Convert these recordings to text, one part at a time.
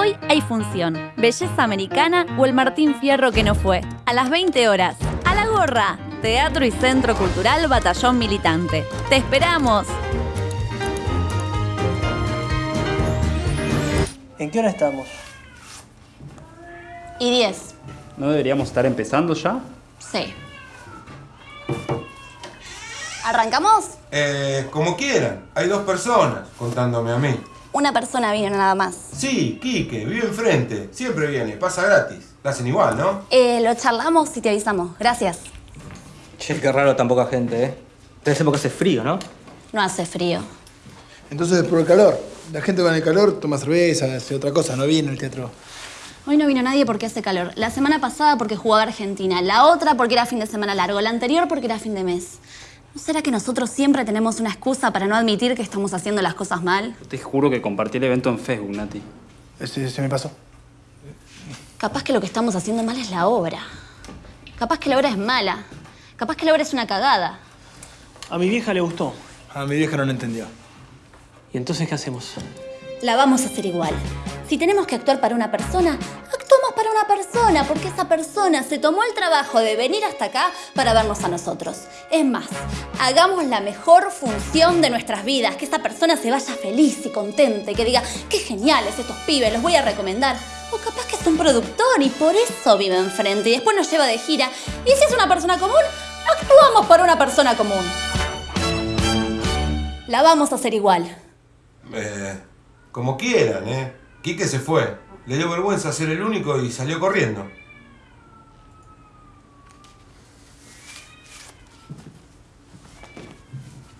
Hoy hay función. Belleza Americana o el Martín Fierro que no fue. A las 20 horas. A la gorra. Teatro y Centro Cultural Batallón Militante. ¡Te esperamos! ¿En qué hora estamos? Y 10. ¿No deberíamos estar empezando ya? Sí. ¿Arrancamos? Eh, como quieran. Hay dos personas contándome a mí. Una persona vino nada más. Sí, Quique, vive enfrente. Siempre viene, pasa gratis. La hacen igual, ¿no? Eh, lo charlamos y te avisamos. Gracias. Che, qué raro tan poca gente, ¿eh? Debe porque hace frío, ¿no? No hace frío. Entonces, por el calor. La gente con el calor toma cerveza, hace otra cosa, no viene al teatro. Hoy no vino nadie porque hace calor. La semana pasada porque jugaba Argentina. La otra porque era fin de semana largo. La anterior porque era fin de mes. ¿No será que nosotros siempre tenemos una excusa para no admitir que estamos haciendo las cosas mal? Te juro que compartí el evento en Facebook, Nati. Ese se me pasó. Capaz que lo que estamos haciendo mal es la obra. Capaz que la obra es mala. Capaz que la obra es una cagada. A mi vieja le gustó. A mi vieja no lo entendió. ¿Y entonces qué hacemos? La vamos a hacer igual. Si tenemos que actuar para una persona, actuamos una persona, porque esa persona se tomó el trabajo de venir hasta acá para vernos a nosotros. Es más, hagamos la mejor función de nuestras vidas, que esa persona se vaya feliz y contenta y que diga, qué geniales estos pibes, los voy a recomendar. O capaz que es un productor y por eso vive enfrente y después nos lleva de gira. Y si es una persona común, actuamos para una persona común. La vamos a hacer igual. Eh, como quieran, ¿eh? Quique se fue. Le dio vergüenza ser el único y salió corriendo.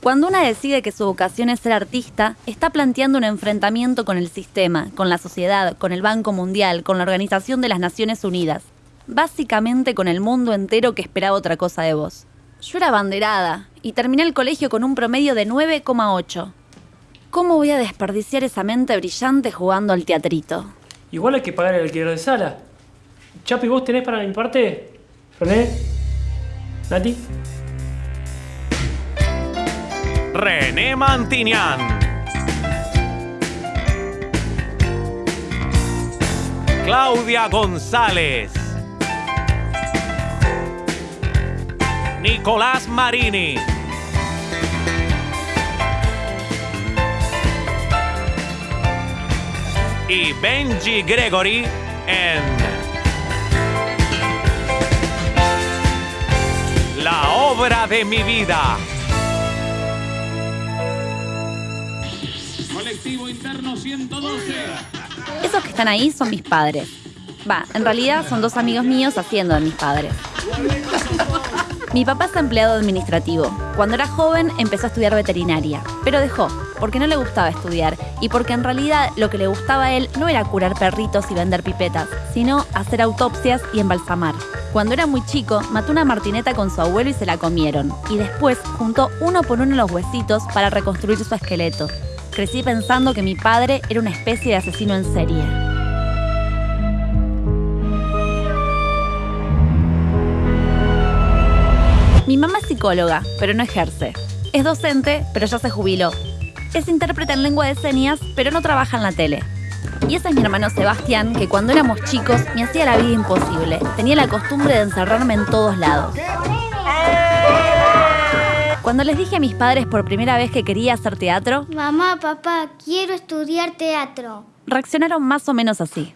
Cuando una decide que su vocación es ser artista, está planteando un enfrentamiento con el sistema, con la sociedad, con el Banco Mundial, con la Organización de las Naciones Unidas. Básicamente con el mundo entero que esperaba otra cosa de vos. Yo era abanderada y terminé el colegio con un promedio de 9,8. ¿Cómo voy a desperdiciar esa mente brillante jugando al teatrito? Igual hay que pagar el alquiler de sala. Chapi, ¿vos tenés para mi parte? ¿René? ¿Nati? René Mantinian. Claudia González. Nicolás Marini. Y Benji Gregory en La obra de mi vida. Colectivo interno 112. Esos que están ahí son mis padres. Va, en realidad son dos amigos míos haciendo de mis padres. Mi papá es empleado administrativo. Cuando era joven empezó a estudiar veterinaria, pero dejó, porque no le gustaba estudiar y porque en realidad lo que le gustaba a él no era curar perritos y vender pipetas, sino hacer autopsias y embalsamar. Cuando era muy chico, mató una martineta con su abuelo y se la comieron, y después juntó uno por uno los huesitos para reconstruir su esqueleto. Crecí pensando que mi padre era una especie de asesino en serie. Mi mamá es psicóloga, pero no ejerce. Es docente, pero ya se jubiló. Es intérprete en lengua de señas, pero no trabaja en la tele. Y ese es mi hermano Sebastián, que cuando éramos chicos me hacía la vida imposible. Tenía la costumbre de encerrarme en todos lados. Cuando les dije a mis padres por primera vez que quería hacer teatro, Mamá, papá, quiero estudiar teatro. reaccionaron más o menos así.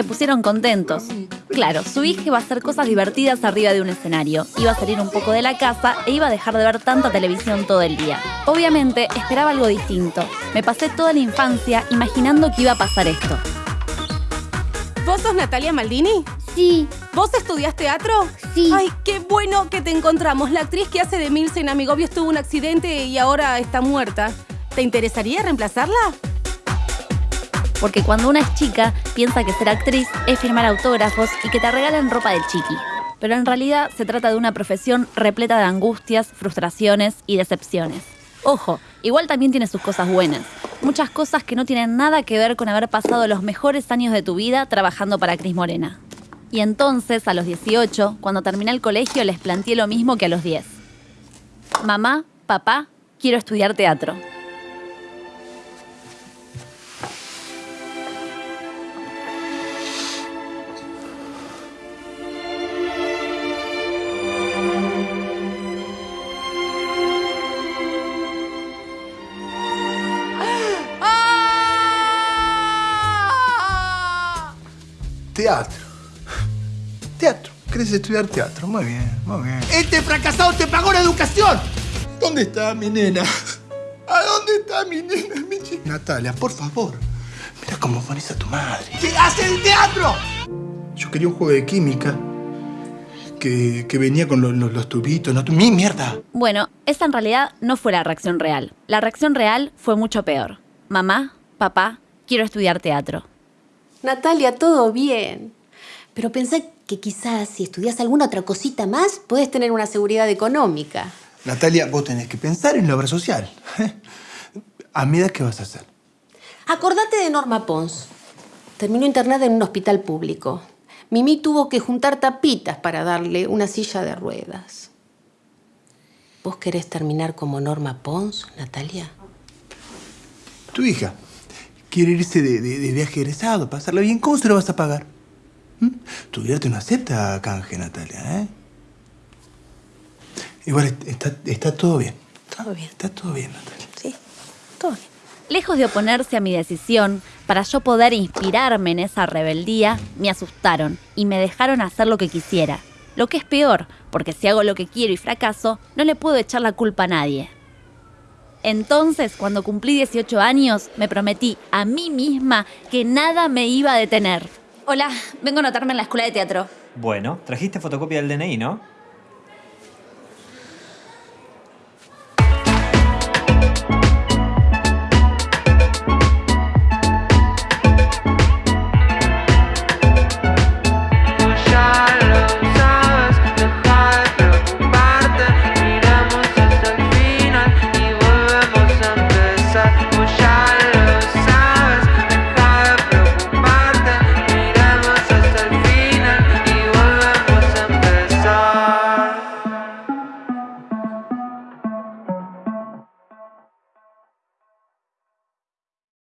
Se pusieron contentos. Claro, su hija iba a hacer cosas divertidas arriba de un escenario, iba a salir un poco de la casa e iba a dejar de ver tanta televisión todo el día. Obviamente, esperaba algo distinto. Me pasé toda la infancia imaginando que iba a pasar esto. ¿Vos sos Natalia Maldini? Sí. ¿Vos estudiás teatro? Sí. Ay, qué bueno que te encontramos. La actriz que hace de Milce en Amigobios tuvo un accidente y ahora está muerta. ¿Te interesaría reemplazarla? Porque cuando una es chica, piensa que ser actriz es firmar autógrafos y que te regalen ropa de chiqui. Pero en realidad se trata de una profesión repleta de angustias, frustraciones y decepciones. Ojo, igual también tiene sus cosas buenas. Muchas cosas que no tienen nada que ver con haber pasado los mejores años de tu vida trabajando para Cris Morena. Y entonces, a los 18, cuando terminé el colegio, les planteé lo mismo que a los 10. Mamá, papá, quiero estudiar teatro. Teatro. Teatro. ¿Querés estudiar teatro? Muy bien, muy bien. Este fracasado te pagó la educación. ¿Dónde está mi nena? ¿A dónde está mi nena, mi chica? Natalia, por favor. Mira cómo pones a tu madre. ¿Qué hace el teatro? Yo quería un juego de química que, que venía con los, los- los tubitos. No, mi mierda. Bueno, esa en realidad no fue la reacción real. La reacción real fue mucho peor. Mamá, papá, quiero estudiar teatro. Natalia, todo bien. Pero pensá que quizás si estudias alguna otra cosita más, puedes tener una seguridad económica. Natalia, vos tenés que pensar en la obra social. ¿A mi edad qué vas a hacer? Acordate de Norma Pons. Terminó internada en un hospital público. Mimi tuvo que juntar tapitas para darle una silla de ruedas. ¿Vos querés terminar como Norma Pons, Natalia? Tu hija quiere irse de, de- de viaje egresado, pasarlo bien. ¿Cómo se lo vas a pagar? ¿Mm? Tu vida no acepta canje, Natalia, ¿eh? Igual est- está, está todo bien. Todo bien. Está todo bien, Natalia. Sí, todo bien. Lejos de oponerse a mi decisión, para yo poder inspirarme en esa rebeldía, me asustaron y me dejaron hacer lo que quisiera. Lo que es peor, porque si hago lo que quiero y fracaso, no le puedo echar la culpa a nadie. Entonces, cuando cumplí 18 años, me prometí a mí misma que nada me iba a detener. Hola, vengo a anotarme en la escuela de teatro. Bueno, trajiste fotocopia del DNI, ¿no?